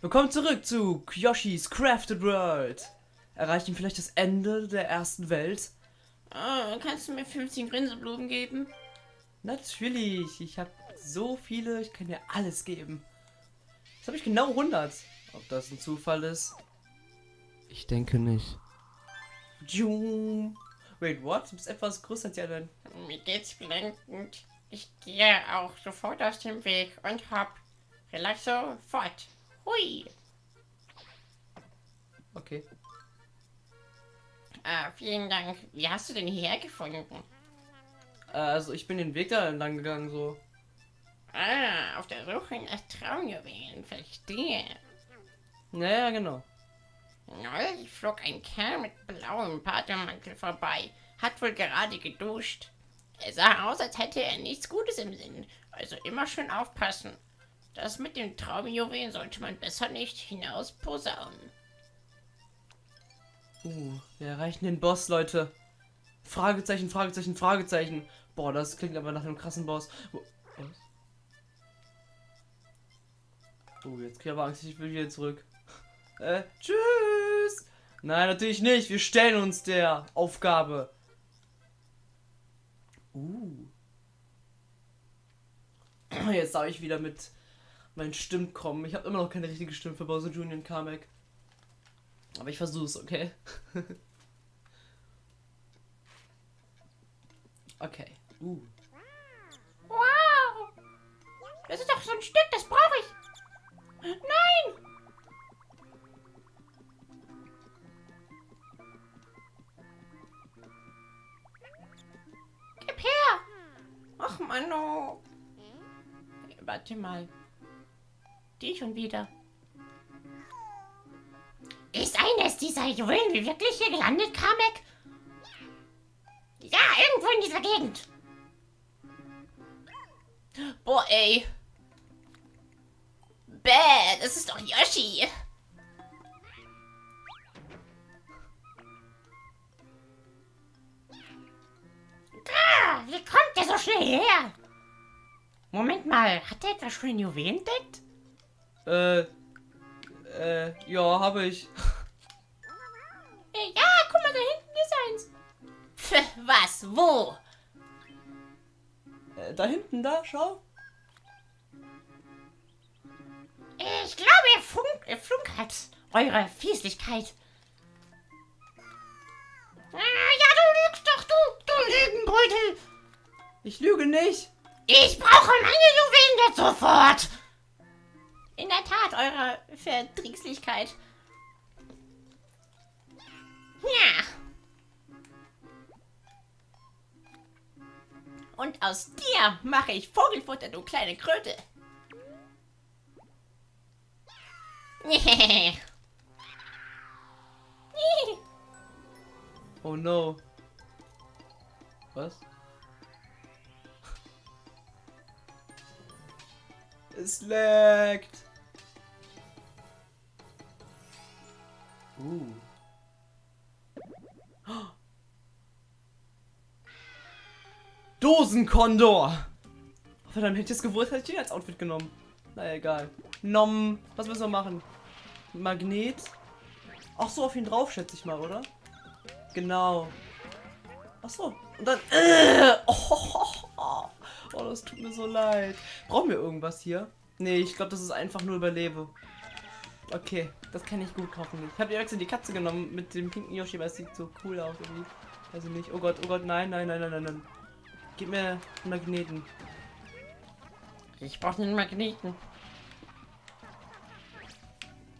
Willkommen zurück zu Yoshis Crafted World. Erreichen vielleicht das Ende der ersten Welt? Oh, kannst du mir 15 Grinseblumen geben? Natürlich. Ich habe so viele, ich kann dir alles geben. Jetzt habe ich genau 100. Ob das ein Zufall ist? Ich denke nicht. Wait, what? Du bist etwas größer als die anderen. Mir geht's blendend. Ich gehe auch sofort aus dem Weg und hab Vielleicht sofort. Hui. Okay. Ah, vielen Dank. Wie hast du denn hierher gefunden? Also ich bin den Weg da entlang gegangen, so. Ah, auf der Suche nach Traumjuwelen, verstehe. Naja, genau. Neulich flog ein Kerl mit blauem Patermantel vorbei, hat wohl gerade geduscht. Er sah aus, als hätte er nichts Gutes im Sinn, also immer schön aufpassen. Das mit dem Traumjuwelen sollte man besser nicht hinaus posaunen. Uh, wir erreichen den Boss, Leute. Fragezeichen, Fragezeichen, Fragezeichen. Boah, das klingt aber nach einem krassen Boss. Oh, jetzt krieg ich aber Angst, ich will wieder zurück. Äh, tschüss! Nein, natürlich nicht. Wir stellen uns der Aufgabe. Uh. Jetzt darf ich wieder mit mein Stimmen kommen. Ich habe immer noch keine richtige Stimme für Bowser Junior und Kamek. Aber ich versuch's, okay? okay. Uh. Wow! Das ist doch so ein Stück, das brauche ich. Nein! Gib her! Ach, Mano. Warte mal. Die schon wieder. Ist eines dieser Juwelen wie wirklich hier gelandet, Kamek? Ja, irgendwo in dieser Gegend. Boah, ey. Bäh, das ist doch Yoshi. Ah, wie kommt der so schnell her? Moment mal, hat er etwa schon den Juwelen entdeckt? Äh, äh, ja, habe ich. Ja, guck mal, da hinten ist eins. Pff, was? Wo? Äh, da hinten, da, schau. Ich glaube, er, funk, er flunkert. Eure Fieslichkeit. Ah, ja, du lügst doch, du, du Lügenbrütel. Ich lüge nicht. Ich brauche meine Juwelen jetzt sofort. In der Tat, eure Verdrießlichkeit. Ja. Und aus dir mache ich Vogelfutter, du kleine Kröte. oh no. Was? es laggt. Uh. Dosenkondor! Oh, verdammt, hätte ich es gewusst, hätte ich den als Outfit genommen. Na egal. Nom. Was müssen wir machen? Magnet. Ach so, auf ihn drauf, schätze ich mal, oder? Genau. Ach so. Und dann. Äh, oh, oh, oh, das tut mir so leid. Brauchen wir irgendwas hier? Nee, ich glaube, das ist einfach nur Überlebe. Okay, das kann ich gut kaufen. Ich habe die die Katze genommen mit dem pinken Yoshi, weil es sieht so cool aus irgendwie. Also nicht. Oh Gott, oh Gott, nein, nein, nein, nein, nein, nein. Gib mir einen Magneten. Ich brauche einen Magneten.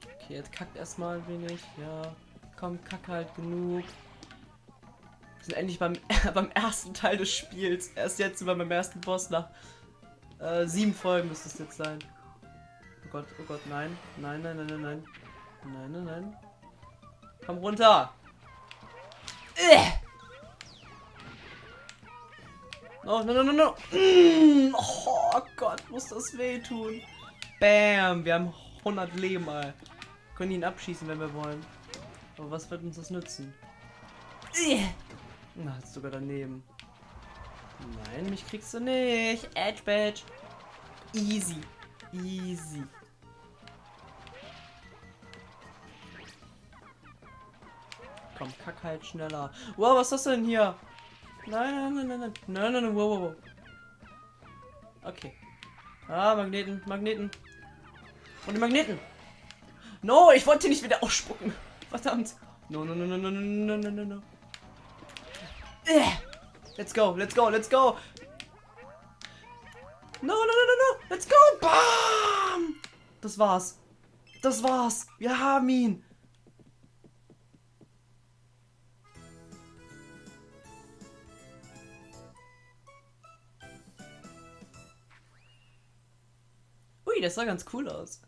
Okay, jetzt kackt erstmal ein wenig. Ja, komm, kack halt genug. Wir sind endlich beim, beim ersten Teil des Spiels. Erst jetzt über beim ersten Boss nach äh, sieben Folgen müsste es jetzt sein. Oh Gott, oh Gott, nein. Nein, nein, nein, nein, nein. Nein, nein, nein. Komm runter. Äh. Oh, no, no, no, no. Mm, oh Gott, muss das wehtun. Bam, wir haben 100 Leben, mal. Können ihn abschießen, wenn wir wollen. Aber was wird uns das nützen? Äh. Na, ist sogar daneben. Nein, mich kriegst du nicht. Edge Badge. Easy. Easy. Komm, kack halt schneller. Wow, was ist das denn hier? Nein, nein, nein, nein, nein. Nein, nein, nein, wow, wow, wow. Okay. Ah, Magneten, Magneten. Und die Magneten. No, ich wollte nicht wieder ausspucken. Verdammt. No, no, no, no, no, no, no, no, no. Äh. Let's go, let's go, let's go. No, no, no, no, no. Let's go. Bam. Das war's. Das war's. Wir haben ihn. Ui, das sah ganz cool aus.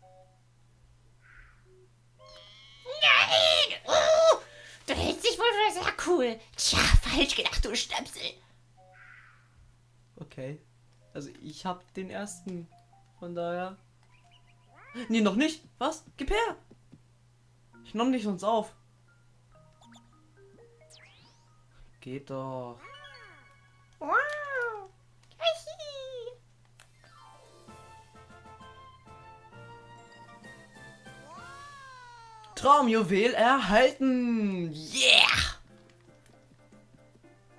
Nein! Oh, du hältst dich wohl für sehr cool. Tja, falsch gedacht, du Stöpsel. Okay. Also ich hab den ersten. Von daher. Nee, noch nicht. Was? Gib her. Ich nomm dich sonst auf. Geht doch. Traumjuwel erhalten. Yeah.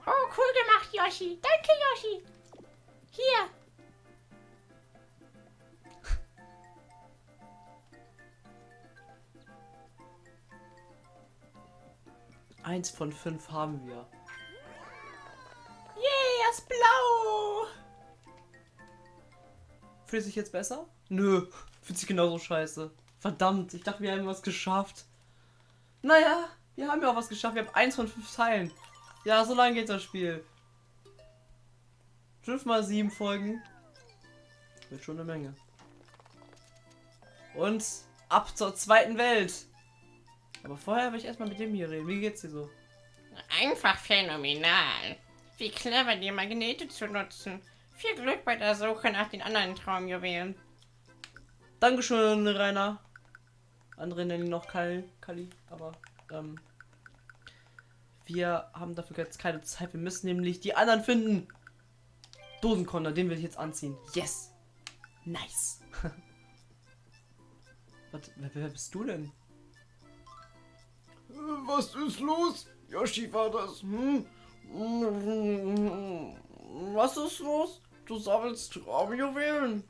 Oh, cool gemacht, Yoshi. Danke, Yoshi. Hier. Eins von fünf haben wir. Yay, er ist blau. Fühlt sich jetzt besser? Nö, fühlt sich genauso scheiße. Verdammt, ich dachte, wir haben was geschafft. Naja, wir haben ja auch was geschafft. Wir haben eins von fünf Teilen. Ja, so lange geht das Spiel. Fünf mal sieben Folgen. Wird schon eine Menge. Und ab zur zweiten Welt. Aber vorher will ich erstmal mit dem hier reden. Wie geht's dir so? Einfach phänomenal. Wie clever, die Magnete zu nutzen. Viel Glück bei der Suche nach den anderen Traumjuwelen. Dankeschön, Rainer. Andere nennen ihn noch Kali, Kali aber ähm, wir haben dafür jetzt keine Zeit. Wir müssen nämlich die anderen finden. Dosenkonter, den will ich jetzt anziehen. Yes. Nice. Was, wer, wer bist du denn? Was ist los? Yoshi war das. Hm? Was ist los? Du sammelst Traumjuwelen?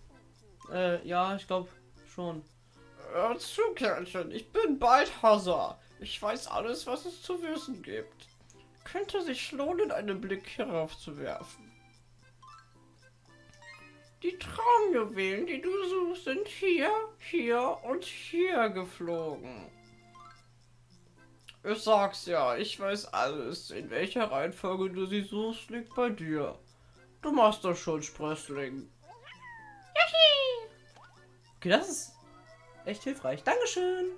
Äh, ja, ich glaube schon. Hör zu, Kerlchen. Ich bin Balthasar. Ich weiß alles, was es zu wissen gibt. Könnte sich lohnen, einen Blick hierauf zu werfen. Die Traumjuwelen, die du suchst, sind hier, hier und hier geflogen. Ich sag's ja, ich weiß alles. In welcher Reihenfolge du sie suchst, liegt bei dir. Du machst das schon, Sprössling. Yoshi! Okay, das ist echt hilfreich. Dankeschön.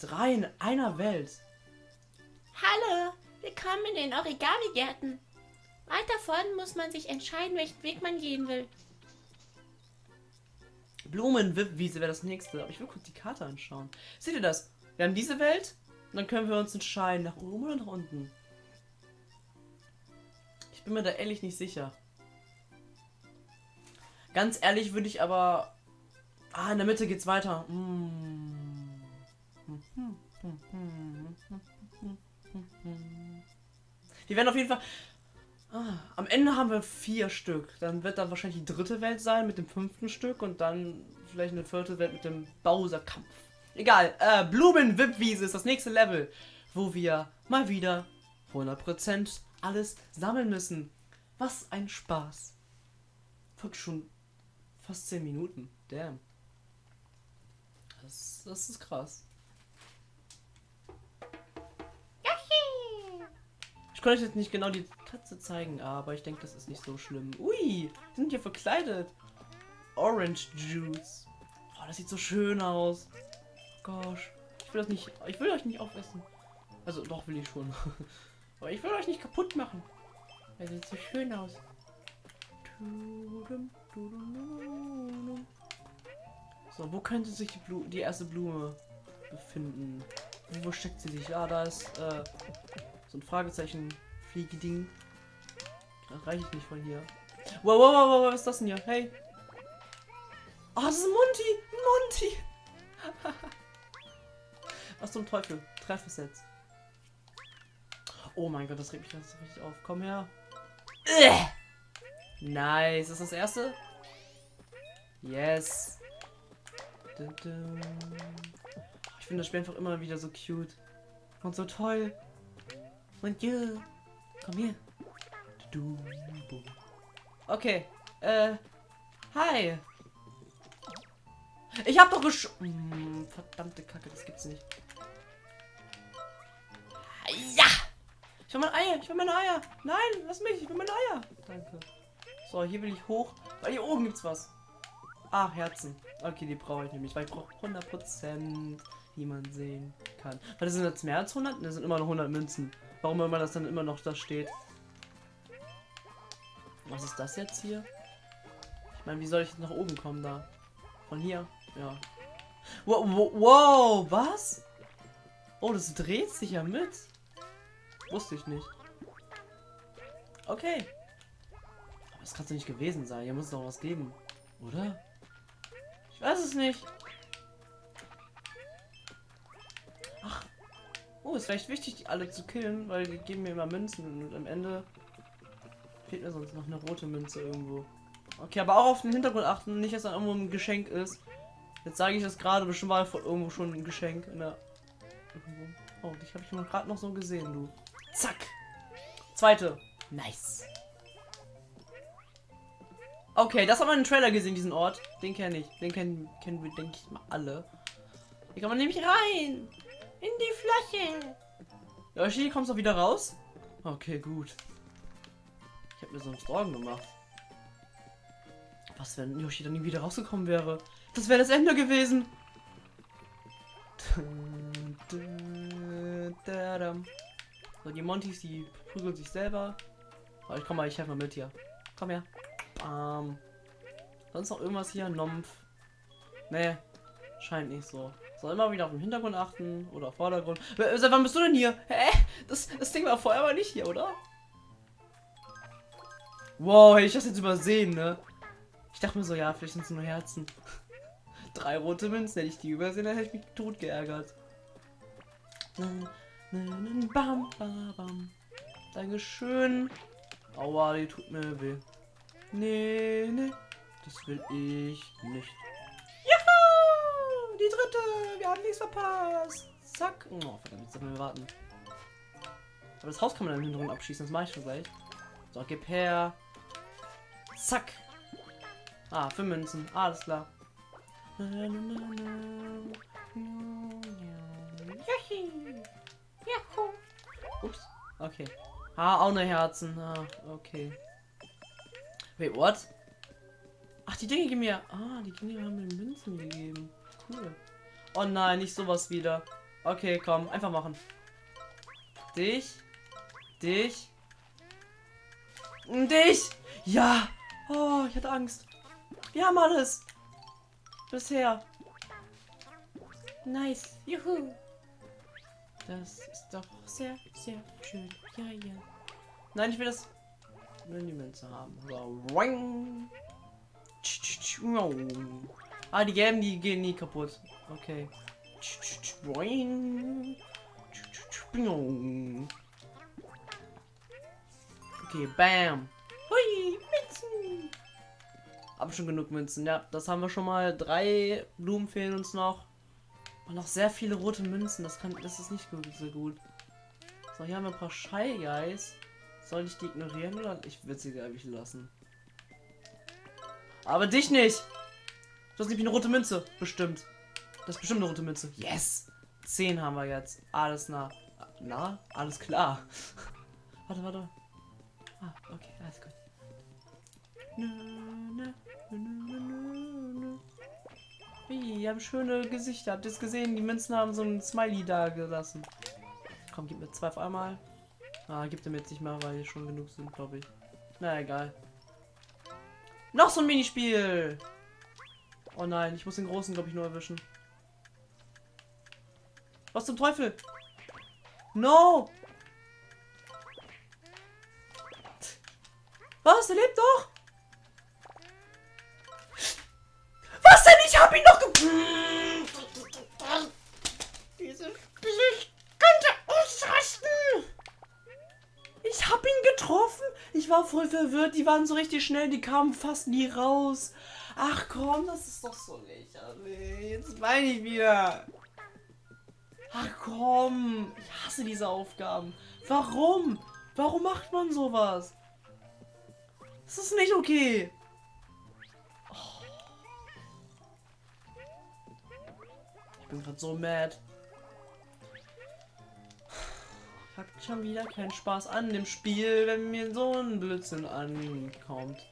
Drei in einer Welt. Hallo, willkommen in den Origami-Gärten. Weiter vorne muss man sich entscheiden, welchen Weg man gehen will. Blumenwiese wäre das nächste. Aber ich will kurz die Karte anschauen. Seht ihr das? Wir haben diese Welt. Und dann können wir uns entscheiden, nach oben oder nach unten. Ich bin mir da ehrlich nicht sicher. Ganz ehrlich würde ich aber... Ah, in der Mitte geht's weiter. Mm. Wir werden auf jeden Fall... Ah, am Ende haben wir vier Stück. Dann wird dann wahrscheinlich die dritte Welt sein mit dem fünften Stück und dann vielleicht eine vierte Welt mit dem Bowser-Kampf. Egal, äh, Blumen-Wip-Wiese ist das nächste Level, wo wir mal wieder 100% alles sammeln müssen. Was ein Spaß. Wirklich schon fast 10 Minuten. Damn. Das, das ist krass. Ich konnte euch jetzt nicht genau die Katze zeigen, aber ich denke, das ist nicht so schlimm. Ui, sind hier verkleidet. Orange Juice. Oh, das sieht so schön aus. Gosh. Ich will das nicht. Ich will euch nicht aufessen. Also doch will ich schon. aber ich will euch nicht kaputt machen. Er sieht so schön aus. Tudum. So, wo könnte sich die, Blu die erste Blume befinden? Wo steckt sie sich? Ah, da ist äh, so ein Fragezeichen Fliegeding. Das reiche ich nicht von hier. Wow, wow, wow, wow, was ist das denn hier? Hey. Oh, das ist Monty. Monty. Was zum Teufel? Treffesets. Oh mein Gott, das regt mich ganz richtig auf. Komm her. Äh. Nice. Ist das das erste? Yes. Ich finde das Spiel einfach immer wieder so cute. Und so toll. Und ja. Komm hier. Okay. Äh. Hi. Ich hab doch gesch... Hm, verdammte Kacke, das gibt's nicht. Ja! Ich will meine Eier, ich will meine Eier. Nein, lass mich, ich will meine Eier. Danke. So, hier will ich hoch, weil hier oben gibt's was. Ah, Herzen. Okay, die brauche ich nämlich, weil ich brauche 100%, die man sehen kann. Weil das sind jetzt mehr als 100? Das sind immer noch 100 Münzen. Warum immer das dann immer noch da steht. Was ist das jetzt hier? Ich meine, wie soll ich nach oben kommen da? Von hier? Ja. Wow, wow, was? Oh, das dreht sich ja mit. Wusste ich nicht. Okay. Das kann doch nicht gewesen sein. Hier muss es doch was geben. Oder? Ich weiß es nicht. Ach. Oh, ist vielleicht wichtig, die alle zu killen, weil die geben mir immer Münzen und am Ende fehlt mir sonst noch eine rote Münze irgendwo. Okay, aber auch auf den Hintergrund achten, nicht, dass da irgendwo ein Geschenk ist. Jetzt sage ich das gerade, bestimmt war irgendwo schon ein Geschenk in der... Oh, dich habe ich gerade noch so gesehen, du. Zack. Zweite. Nice. Okay, das haben wir in den Trailer gesehen, diesen Ort. Den kenne ich. Den kennen, kennen wir, denke ich mal, alle. Hier kann man nämlich rein. In die Fläche. Yoshi, kommst du wieder raus? Okay, gut. Ich habe mir sonst Sorgen gemacht. Was, wenn Yoshi dann nie wieder rausgekommen wäre? Das wäre das Ende gewesen. So, die Montys, die prügeln sich selber. Aber ich komm mal, ich helfe mal mit hier. Komm her. Bam. Sonst noch irgendwas hier? Nompf. Nee. Scheint nicht so. Soll immer wieder auf den Hintergrund achten oder Vordergrund. Seit wann bist du denn hier? Hä? Das, das Ding war vorher aber nicht hier, oder? Wow, hätte ich das jetzt übersehen, ne? Ich dachte mir so, ja, vielleicht sind es nur Herzen. Drei rote Münzen, hätte ich die übersehen, dann hätte ich mich tot geärgert. Bam, bam, bam. Dankeschön. Aua, die tut mir weh. Nee, nee. Das will ich nicht. Juhu! Die dritte! Wir haben nichts verpasst. Zack. Oh, verdammt, jetzt müssen wir warten. Aber das Haus kann man dann hinten abschießen, das mache ich schon gleich. So, gib her. Zack. Ah, für Münzen. Alles klar. Ups. Okay. Ah, auch eine Herzen. Ah, okay. Wait, what? Ach, die Dinge geben mir. Ah, die Dinge haben mir Münzen gegeben. Cool. Oh nein, nicht sowas wieder. Okay, komm, einfach machen. Dich. Dich. Dich. Ja. Oh, ich hatte Angst. Wir haben alles. Bisher. Nice. Juhu. Das ist doch sehr, sehr schön. Ja, ja. Nein, ich will das. Nur die Münze haben. So. Ah, die gelben, die gehen nie kaputt. Okay. Okay, bam. Hui, Münzen. Hab schon genug Münzen. Ja, das haben wir schon mal. Drei Blumen fehlen uns noch. Und noch sehr viele rote Münzen. Das kann, das ist nicht gut, so gut. So, hier haben wir ein paar Shy Guys. Soll ich die ignorieren oder? Ich will sie eigentlich lassen. Aber dich nicht! Du hast nämlich eine rote Münze. Bestimmt. Das ist bestimmt eine rote Münze. Yes! Zehn haben wir jetzt. Alles nah. Na? Alles klar. warte, warte. Ah, okay, alles gut. Wie, haben schöne Gesichter. Habt ihr es gesehen? Die Münzen haben so ein Smiley da gelassen. Komm, gib mir zwei auf einmal. Ah, gibt er mir jetzt nicht mehr, weil hier schon genug sind, glaube ich. Na, egal. Noch so ein Minispiel! Oh nein, ich muss den großen, glaube ich, nur erwischen. Was zum Teufel? No! Was? Er lebt doch! Was denn? Ich hab ihn doch ge... Diese voll verwirrt. Die waren so richtig schnell, die kamen fast nie raus. Ach komm, das ist doch so lächerlich. Jetzt meine ich wieder. Ach komm, ich hasse diese Aufgaben. Warum? Warum macht man sowas? Das ist nicht okay. Oh. Ich bin gerade so mad. Hab schon wieder keinen Spaß an dem Spiel, wenn mir so ein Blödsinn ankommt.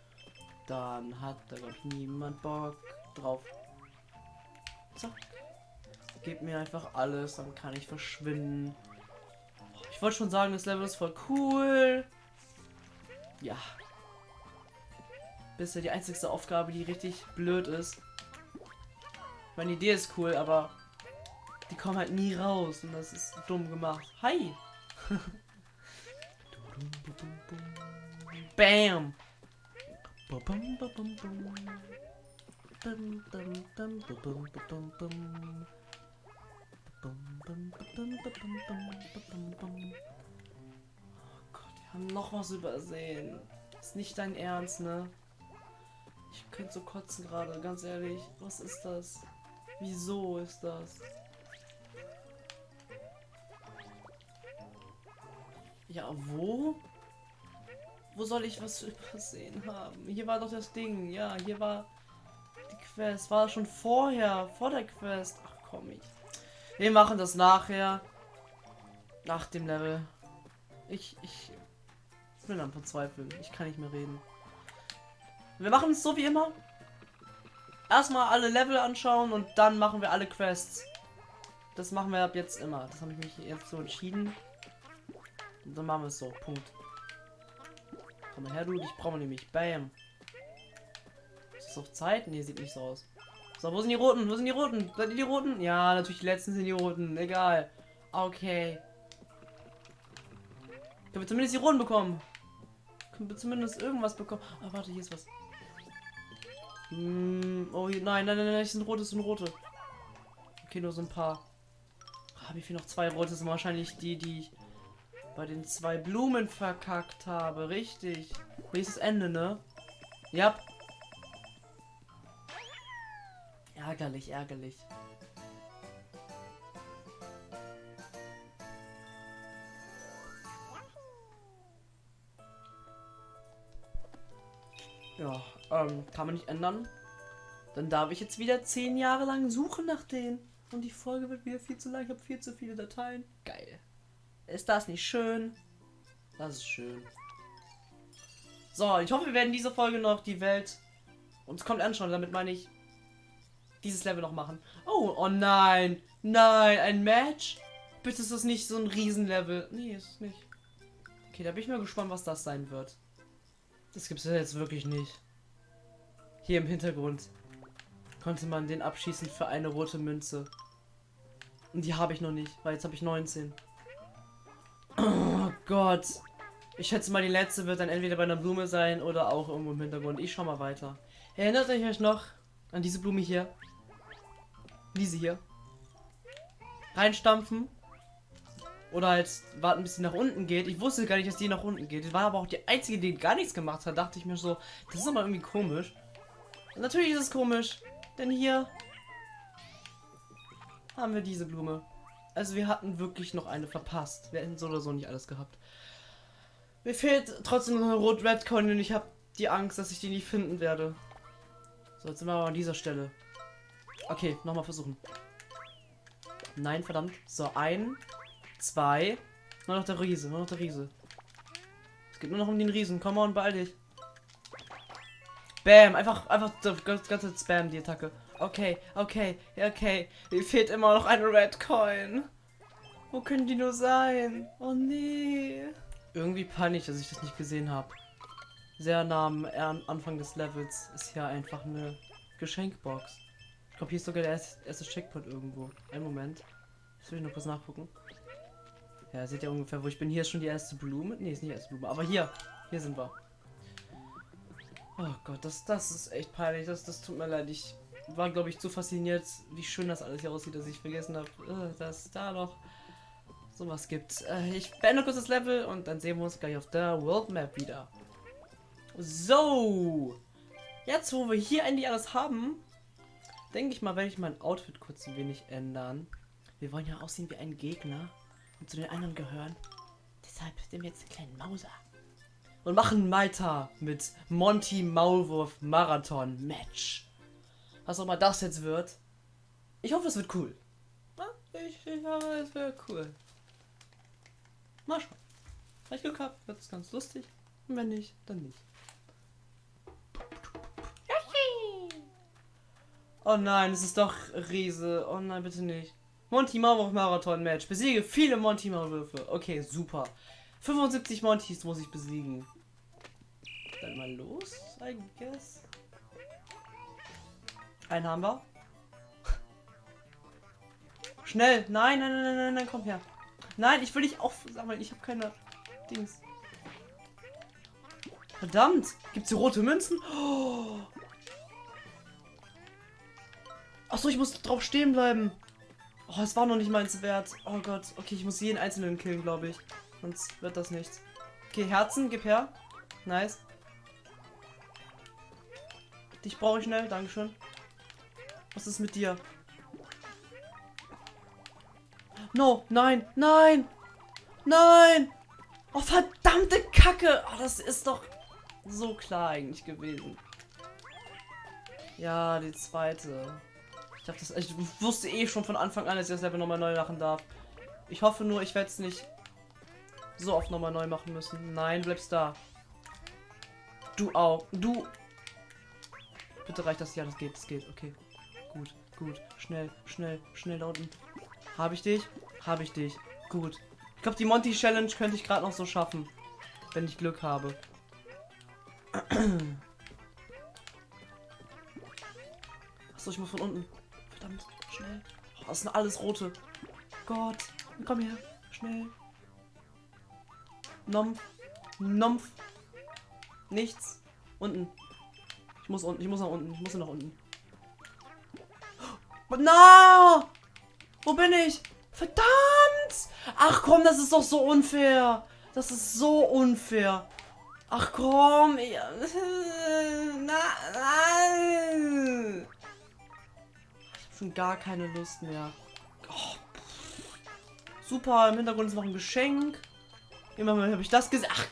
Dann hat da glaube ich niemand Bock drauf. Zack. Gib mir einfach alles, dann kann ich verschwinden. Ich wollte schon sagen, das Level ist voll cool. Ja. Bisher die einzigste Aufgabe, die richtig blöd ist. Meine Idee ist cool, aber die kommen halt nie raus und das ist dumm gemacht. Hi! Bam! Oh Gott, wir haben noch was übersehen. Ist nicht dein Ernst, ne? Ich könnte so kotzen gerade, ganz ehrlich. Was ist das? Wieso ist das? Ja, wo? Wo soll ich was übersehen haben? Hier war doch das Ding. Ja, hier war die Quest. War schon vorher, vor der Quest. Ach komm ich. Wir machen das nachher. Nach dem Level. Ich, ich bin am Verzweifeln. Ich kann nicht mehr reden. Wir machen es so wie immer. Erstmal alle Level anschauen und dann machen wir alle Quests. Das machen wir ab jetzt immer. Das habe ich mich jetzt so entschieden. Und dann machen wir es so. Punkt. Komm mal her, du. Ich brauche nämlich. Bam. Ist das auf Zeit? Nee, sieht nicht so aus. So, wo sind die roten? Wo sind die roten? Seid ihr die roten? Ja, natürlich die letzten sind die roten. Egal. Okay. Können wir zumindest die roten bekommen? Können wir zumindest irgendwas bekommen? Ah, warte, hier ist was. Hm, oh, nein, nein, nein, nein, das sind rote, das sind rote. Okay, nur so ein paar. Habe ich hier noch zwei rote? Das sind wahrscheinlich die, die ich bei den zwei Blumen verkackt habe. Richtig. Nächstes Ende, ne? Ja. Ärgerlich, ärgerlich. Ja, ähm, kann man nicht ändern. Dann darf ich jetzt wieder zehn Jahre lang suchen nach denen. Und die Folge wird wieder viel zu lang. Ich habe viel zu viele Dateien. Geil. Ist das nicht schön? Das ist schön. So, ich hoffe, wir werden diese Folge noch die Welt uns kommt anschauen. Damit meine ich dieses Level noch machen. Oh, oh nein. Nein, ein Match? Bitte ist das nicht so ein Riesenlevel. Nee, ist es nicht. Okay, da bin ich mal gespannt, was das sein wird. Das gibt es jetzt wirklich nicht. Hier im Hintergrund konnte man den abschießen für eine rote Münze. Und die habe ich noch nicht, weil jetzt habe ich 19. Oh Gott. Ich schätze mal, die letzte wird dann entweder bei einer Blume sein oder auch irgendwo im Hintergrund. Ich schau mal weiter. Erinnert euch euch noch an diese Blume hier? Diese hier. Reinstampfen. Oder halt warten, bis sie nach unten geht. Ich wusste gar nicht, dass die nach unten geht. Die war aber auch die einzige, die gar nichts gemacht hat. Dachte ich mir so, das ist aber irgendwie komisch. Natürlich ist es komisch. Denn hier haben wir diese Blume. Also wir hatten wirklich noch eine verpasst. Wir hätten so oder so nicht alles gehabt. Mir fehlt trotzdem noch eine Rot-Red Coin und ich habe die Angst, dass ich die nicht finden werde. So, jetzt sind wir aber an dieser Stelle. Okay, nochmal versuchen. Nein, verdammt. So, ein, zwei. Nur noch der Riese, nur noch der Riese. Es geht nur noch um den Riesen. Komm on, beeil dich. Bam, einfach, einfach das ganze Spam, die Attacke. Okay, okay, okay. Mir fehlt immer noch eine Red Coin. Wo können die nur sein? Oh nee. Irgendwie peinlich, dass ich das nicht gesehen habe. Sehr nah am Anfang des Levels ist hier einfach eine Geschenkbox. Ich glaube, hier ist sogar der erste Checkpoint irgendwo. Ein Moment. Das will ich noch kurz nachgucken. Ja, seht ihr ungefähr, wo ich bin. Hier ist schon die erste Blume. Ne, ist nicht die erste Blume. Aber hier. Hier sind wir. Oh Gott, das, das ist echt peinlich. Das, das tut mir leid. Ich war, glaube ich, zu fasziniert, wie schön das alles hier aussieht, dass ich vergessen habe, äh, dass da noch sowas gibt. Äh, ich beende kurz das Level und dann sehen wir uns gleich auf der World Map wieder. So. Jetzt, wo wir hier endlich alles haben, denke ich mal, werde ich mein Outfit kurz ein wenig ändern. Wir wollen ja aussehen wie ein Gegner und zu den anderen gehören. Deshalb sind wir jetzt einen kleinen Mauser. Und machen weiter mit Monty Maulwurf Marathon Match. Was auch immer das jetzt wird. Ich hoffe, es wird cool. Ich, ich hoffe, es wird cool. Mal schauen. Wenn ich Glück habe, wird es ganz lustig. Und wenn nicht, dann nicht. Oh nein, es ist doch Riese. Oh nein, bitte nicht. Monty Maulwurf Marathon Match. Besiege viele Monty Maulwürfe. Okay, super. 75 Montys muss ich besiegen. Dann mal los, I guess. Einen haben wir. Schnell. Nein, nein, nein, nein, nein, komm her. Nein, ich will dich aufsammeln. Ich habe keine Dings. Verdammt. Gibt's hier rote Münzen? Oh. Achso, ich muss drauf stehen bleiben. Oh, es war noch nicht meins wert. Oh Gott. Okay, ich muss jeden einzelnen killen, glaube ich. Sonst wird das nichts. Okay, Herzen, gib her. Nice. Dich brauche ich schnell, Dankeschön. Was ist mit dir? No, nein, nein, nein. Oh, verdammte Kacke. Oh, das ist doch so klar eigentlich gewesen. Ja, die zweite. Ich, dachte, ich wusste eh schon von Anfang an, dass ich das Level nochmal neu machen darf. Ich hoffe nur, ich werde es nicht so oft nochmal neu machen müssen. Nein, bleibst da. Du auch. Du. Bitte reicht das. Ja, das geht. Das geht. Okay. Gut, gut. Schnell, schnell, schnell da unten. Habe ich dich? Habe ich dich. Gut. Ich glaube, die Monty Challenge könnte ich gerade noch so schaffen. Wenn ich Glück habe. Achso, ich muss von unten. Verdammt, schnell. Oh, das sind alles rote. Gott. Komm her. Schnell. Nompf. Nompf. Nichts. Unten. Ich muss unten. Ich muss nach unten. Ich muss nach unten. Na! Wo bin ich? Verdammt! Ach komm, das ist doch so unfair. Das ist so unfair. Ach komm. Nein. Ich hab schon gar keine Lust mehr. Oh, Super, im Hintergrund ist noch ein Geschenk. Immerhin habe ich das gesehen. Ach,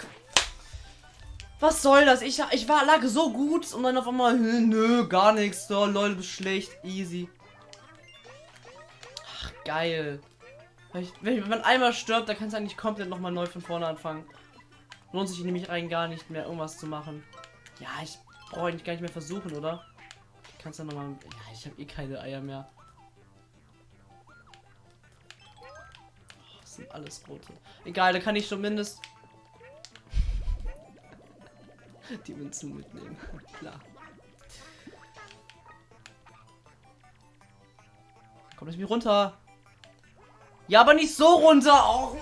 was soll das? Ich, ich war, lag so gut und dann auf einmal, nö, gar nichts. So, Leute, bist schlecht. Easy. Geil. Wenn, ich, man einmal stirbt, dann kannst du eigentlich komplett nochmal neu von vorne anfangen. Lohnt sich nämlich rein gar nicht mehr, irgendwas zu machen. Ja, ich brauche eigentlich gar nicht mehr versuchen, oder? Kannst du nochmal. Ja, ich habe eh keine Eier mehr. Oh, das sind alles rote. Egal, da kann ich zumindest die Münzen mitnehmen. Klar. Komm, lass mich runter. Ja, aber nicht so runter.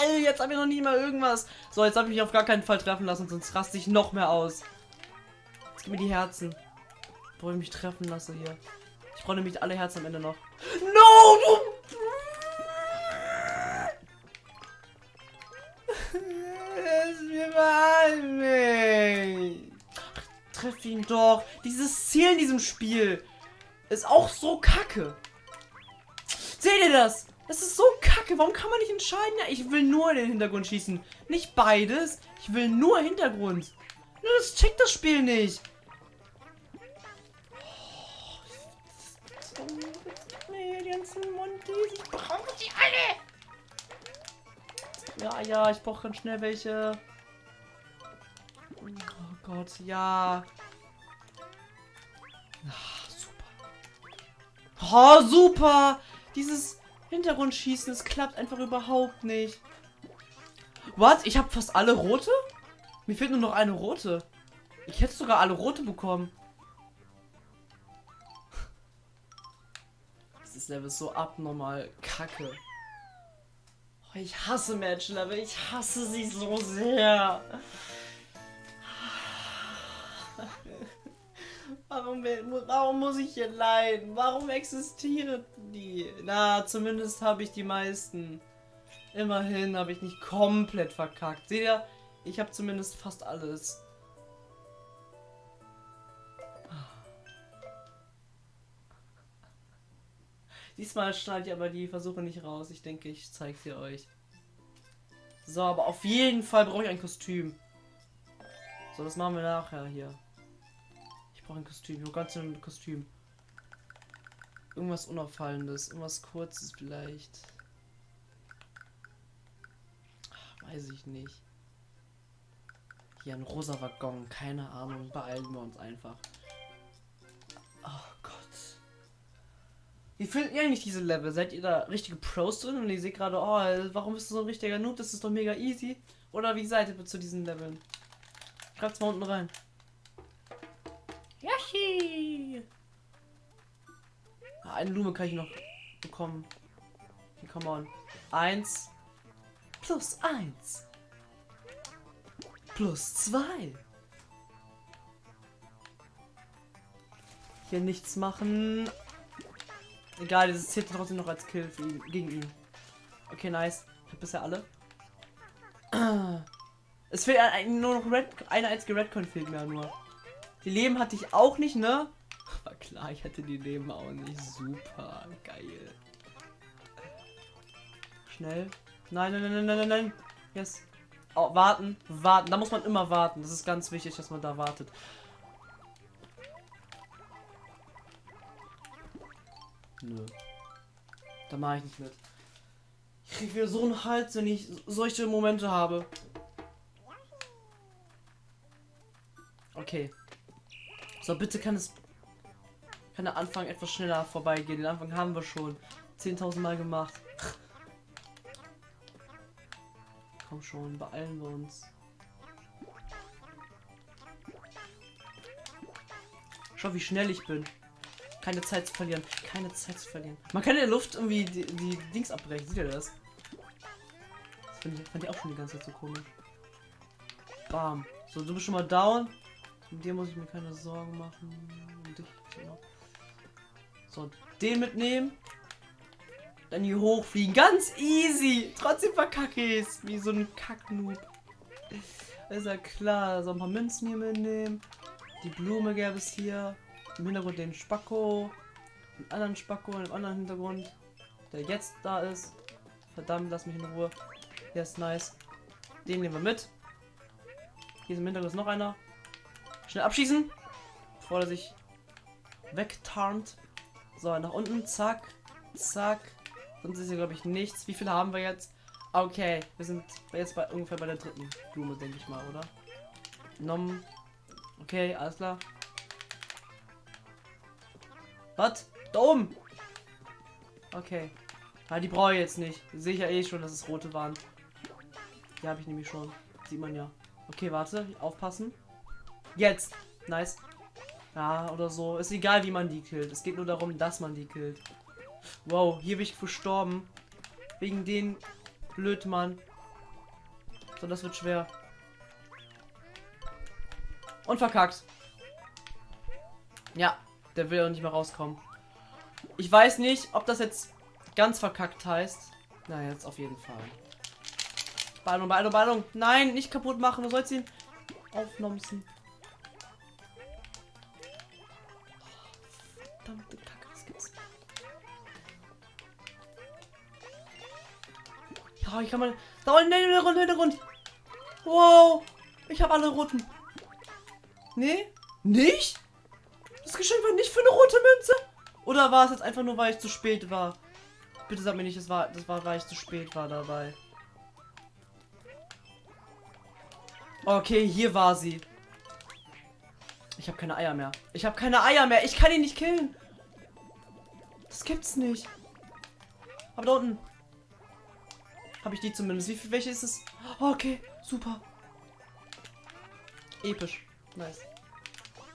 Oh, jetzt habe ich noch nie mal irgendwas. So, jetzt habe ich mich auf gar keinen Fall treffen lassen, sonst raste ich noch mehr aus. Jetzt gib mir die Herzen. Bevor ich mich treffen lasse hier. Ich brauche nämlich alle Herzen am Ende noch. No, du... Lass mir mal Treff ihn doch. Dieses Ziel in diesem Spiel ist auch so kacke. Seht ihr das? Das ist so kacke. Warum kann man nicht entscheiden? Ich will nur in den Hintergrund schießen. Nicht beides. Ich will nur Hintergrund. Nur das checkt das Spiel nicht. Oh, die ganzen Montys. Ich brauche die alle. Ja, ja, ich brauche ganz schnell welche. Oh Gott, ja. Ah, super. Oh, super. Dieses Hintergrundschießen, es klappt einfach überhaupt nicht. Was? Ich habe fast alle rote? Mir fehlt nur noch eine rote. Ich hätte sogar alle rote bekommen. Dieses Level ist so abnormal kacke. Oh, ich hasse Match-Level. Ich hasse sie so sehr. Warum, warum muss ich hier leiden? Warum existieren die? Na, zumindest habe ich die meisten. Immerhin habe ich nicht komplett verkackt. Seht ihr? Ich habe zumindest fast alles. Diesmal schneide ich aber die Versuche nicht raus. Ich denke, ich zeige sie euch. So, aber auf jeden Fall brauche ich ein Kostüm. So, das machen wir nachher hier. Ich brauche ein Kostüm. Nur ganz ein Kostüm. Irgendwas Unauffallendes. Irgendwas Kurzes vielleicht. Ach, weiß ich nicht. Hier ein rosa Waggon. Keine Ahnung. Beeilen wir uns einfach. Oh Gott. Wie findet ihr eigentlich diese Level? Seid ihr da richtige Pros drin und ihr seht gerade, oh, warum bist du so ein richtiger Noob? Das ist doch mega easy. Oder wie seid ihr zu diesen Leveln? Schreibt's mal unten rein. Ah, eine Blume kann ich noch bekommen. Okay, come on. Eins. Plus eins. Plus zwei. Hier nichts machen. Egal, das zählt trotzdem noch als Kill ihn, gegen ihn. Okay, nice. Ich hab bisher alle. Es fehlt nur noch Red, eine einzige Redcon fehlt mir nur. Die Leben hatte ich auch nicht, ne? War klar, ich hatte die Leben auch nicht. Super geil. Schnell. Nein, nein, nein, nein, nein, nein, nein. Yes. Oh, warten, warten. Da muss man immer warten. Das ist ganz wichtig, dass man da wartet. Nö. Da mache ich nicht mit. Ich krieg wieder so einen Hals, wenn ich solche Momente habe. Okay. So, bitte kann es. Kann der Anfang etwas schneller vorbeigehen. Den Anfang haben wir schon 10.000 Mal gemacht. Komm schon, beeilen wir uns. Schau, wie schnell ich bin. Keine Zeit zu verlieren. Keine Zeit zu verlieren. Man kann in der Luft irgendwie die, die Dings abbrechen. Seht ihr das? Das fand ich, fand ich auch schon die ganze Zeit so komisch. Bam. So, du bist schon mal down. Mit dir muss ich mir keine Sorgen machen. Dich, so. den mitnehmen. Dann hier hochfliegen. Ganz easy. Trotzdem verkacke ich es. Wie so ein Kacknoob. Ist ja klar. So ein paar Münzen hier mitnehmen. Die Blume gäbe es hier. Im Hintergrund den Spacko. Einen anderen Spacko im anderen Hintergrund. Der jetzt da ist. Verdammt, lass mich in Ruhe. Der ist nice. Den nehmen wir mit. Hier ist im Hintergrund noch einer. Schnell abschießen. Bevor er sich wegtarnt. So, nach unten. Zack. Zack. Sonst ist hier, glaube ich, nichts. Wie viele haben wir jetzt? Okay, wir sind jetzt bei ungefähr bei der dritten Blume, denke ich mal, oder? Nom. Okay, alles klar. Was? Da oben. Okay. Ah, die brauche ich jetzt nicht. Sehe ich ja eh schon, dass es rote waren. Die habe ich nämlich schon. Sieht man ja. Okay, warte. Aufpassen. Jetzt. Nice. Ja, oder so. Ist egal, wie man die killt. Es geht nur darum, dass man die killt. Wow, hier bin ich verstorben. Wegen den Blödmann. So, das wird schwer. Und verkackt. Ja, der will auch nicht mehr rauskommen. Ich weiß nicht, ob das jetzt ganz verkackt heißt. Na, jetzt auf jeden Fall. Ballung, Ballung, Ballung. Nein, nicht kaputt machen. Du sollst ihn aufnomsen. Ja, ich kann mal. Da unten, Hintergrund, Hintergrund. Wow. Ich habe alle roten. Nee? Nicht? Das Geschenk war nicht für eine rote Münze? Oder war es jetzt einfach nur, weil ich zu spät war? Bitte sag mir nicht, das war, das war, weil ich zu spät war dabei. Okay, hier war sie. Ich habe keine Eier mehr. Ich habe keine Eier mehr. Ich kann ihn nicht killen. Das gibt's nicht. Aber da unten. Habe ich die zumindest. Wie viel, welche ist es? Oh, okay, super. Episch. Nice.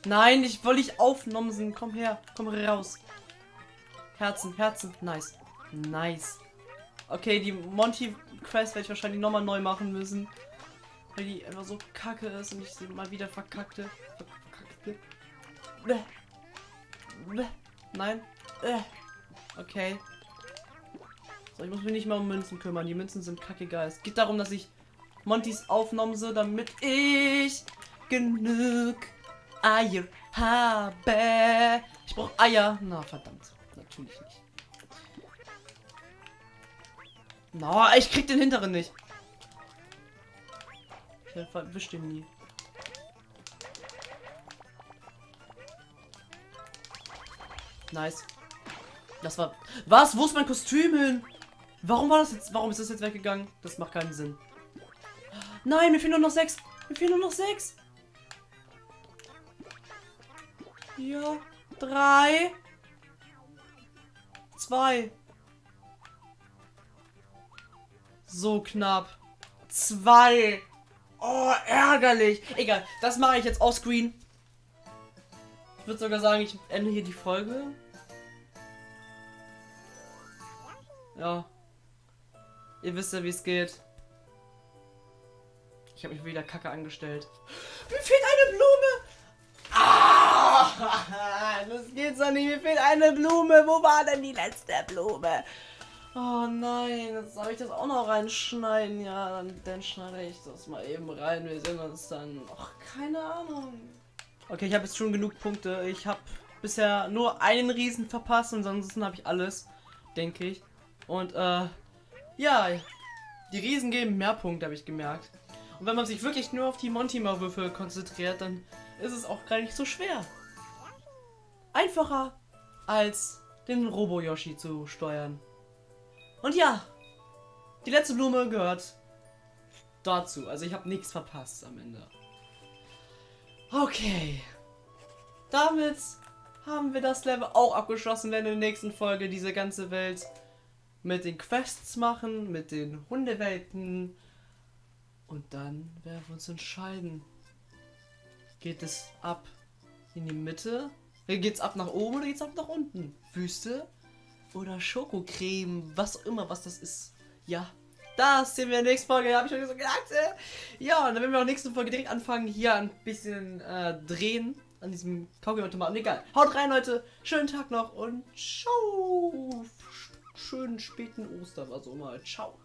Nein, ich wollte ich aufnomsen. Komm her. Komm raus. Herzen, Herzen. Nice. Nice. Okay, die Monty Quest werde ich wahrscheinlich nochmal neu machen müssen. Weil die einfach so kacke ist und ich sie mal wieder verkackte. Verkackte. Bäh. Bäh. Nein. Bäh. Okay. So, ich muss mich nicht mal um Münzen kümmern. Die Münzen sind kacke geil. Es geht darum, dass ich Montys Aufnahme, damit ich genug Eier habe. Ich brauche Eier. Na, verdammt. Natürlich nicht. Na, ich krieg den hinteren nicht. Ich erwisch den nie. Nice. Das war. Was? Wo ist mein Kostüm hin? Warum war das jetzt? Warum ist das jetzt weggegangen? Das macht keinen Sinn. Nein, mir fehlen nur noch sechs. Mir fehlen nur noch sechs. Ja. Drei. Zwei. So knapp. Zwei. Oh, ärgerlich. Egal, das mache ich jetzt offscreen. Ich würde sogar sagen, ich ende hier die Folge. Ja. Ihr wisst ja, wie es geht. Ich habe mich wieder kacke angestellt. Mir fehlt eine Blume! Ah! Das geht so nicht. Mir fehlt eine Blume. Wo war denn die letzte Blume? Oh nein, jetzt soll ich das auch noch reinschneiden. Ja, dann, dann schneide ich das mal eben rein. Wir sehen uns dann. Ach, keine Ahnung. Okay, ich habe jetzt schon genug Punkte. Ich habe bisher nur einen Riesen verpasst und ansonsten habe ich alles, denke ich. Und äh, ja, die Riesen geben mehr Punkte, habe ich gemerkt. Und wenn man sich wirklich nur auf die Montima-Würfel konzentriert, dann ist es auch gar nicht so schwer. Einfacher als den Robo-Yoshi zu steuern. Und ja, die letzte Blume gehört dazu. Also ich habe nichts verpasst am Ende. Okay. Damit haben wir das Level auch abgeschlossen, wenn in der nächsten Folge diese ganze Welt mit den Quests machen, mit den Hundewelten. Und dann werden wir uns entscheiden. Geht es ab in die Mitte? Geht es ab nach oben oder geht es ab nach unten? Wüste oder Schokocreme, was auch immer, was das ist. Ja, das sehen wir in der nächsten Folge, habe ich schon so. Äh. Ja, und dann werden wir auch in der nächsten Folge direkt anfangen, hier ein bisschen äh, drehen an diesem Kaugummi-Automaten. Egal. Haut rein, Leute. Schönen Tag noch und ciao. Schönen späten Ostern, also mal. Ciao.